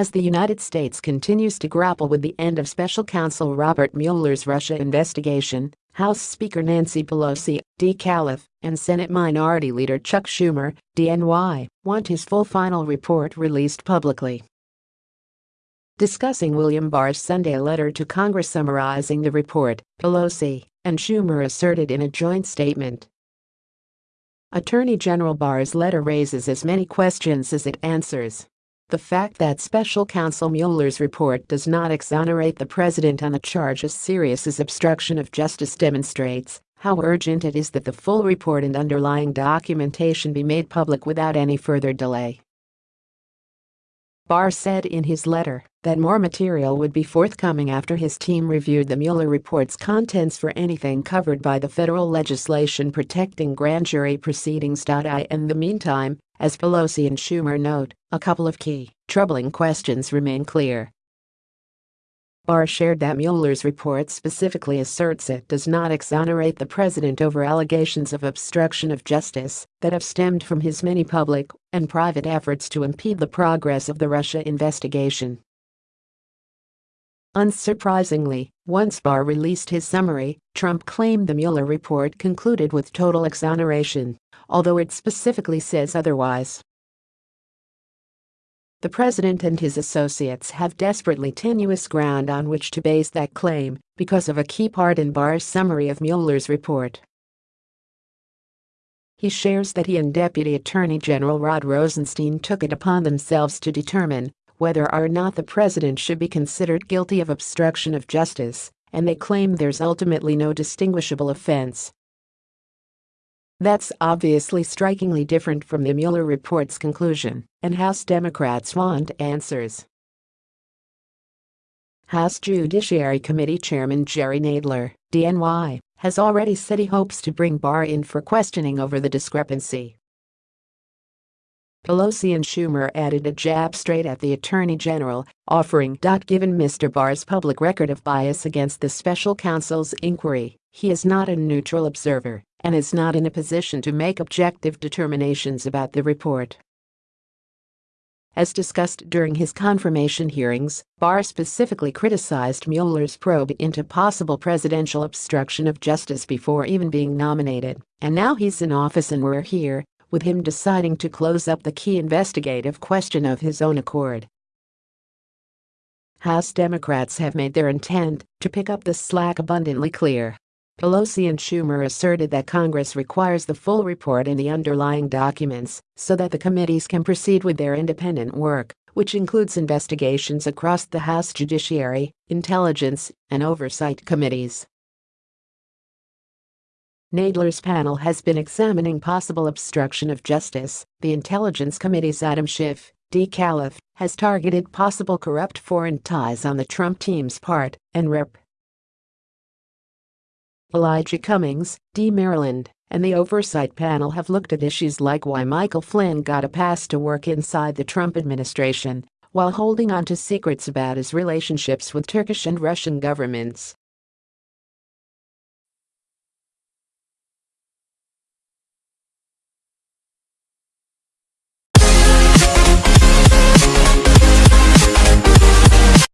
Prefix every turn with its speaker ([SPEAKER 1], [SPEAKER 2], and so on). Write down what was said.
[SPEAKER 1] As the United States continues to grapple with the end of special counsel Robert Mueller's Russia investigation, House Speaker Nancy Pelosi, D. Calif, and Senate Minority Leader Chuck Schumer, DNY, want his full final report released publicly. Discussing William Barr's Sunday letter to Congress summarizing the report, Pelosi and Schumer asserted in a joint statement. Attorney General Barr's letter raises as many questions as it answers. The fact that special counsel Mueller's report does not exonerate the president on a charge as serious as obstruction of justice demonstrates how urgent it is that the full report and underlying documentation be made public without any further delay. Barr said in his letter that more material would be forthcoming after his team reviewed the Mueller report's contents for anything covered by the federal legislation protecting grand jury proceedings. In the meantime, as Pelosi and Schumer note, a couple of key, troubling questions remain clear. Barr shared that Mueller's report specifically asserts it does not exonerate the president over allegations of obstruction of justice that have stemmed from his many public and private efforts to impede the progress of the Russia investigation. Unsurprisingly, once Barr released his summary, Trump claimed the Mueller report concluded with total exoneration, although it specifically says otherwise. The president and his associates have desperately tenuous ground on which to base that claim because of a key part in Barr's summary of Mueller's report. He shares that he and Deputy Attorney General Rod Rosenstein took it upon themselves to determine whether or not the president should be considered guilty of obstruction of justice, and they claim there's ultimately no distinguishable offense that's obviously strikingly different from the Mueller report's conclusion, and House Democrats want answers. House Judiciary Committee Chairman Jerry Nadler, DNY, has already said he hopes to bring Barr in for questioning over the discrepancy. Pelosi and Schumer added a jab straight at the Attorney General, offering, given Mr. Barr's public record of bias against the special counsel's inquiry, he is not a neutral observer and is not in a position to make objective determinations about the report. As discussed during his confirmation hearings, Barr specifically criticized Mueller's probe into possible presidential obstruction of justice before even being nominated, and now he's in office and we're here, with him deciding to close up the key investigative question of his own accord. House Democrats have made their intent to pick up the slack abundantly clear. Pelosi and Schumer asserted that Congress requires the full report and the underlying documents so that the committees can proceed with their independent work, which includes investigations across the House Judiciary, Intelligence, and Oversight Committees. Nadler's panel has been examining possible obstruction of justice. The Intelligence Committee's Adam Schiff, D. Calif, has targeted possible corrupt foreign ties on the Trump team's part, and Rep. Elijah Cummings, D. Maryland, and the Oversight Panel have looked at issues like why Michael Flynn got a pass to work inside the Trump administration while holding on to secrets about his relationships with Turkish and Russian governments.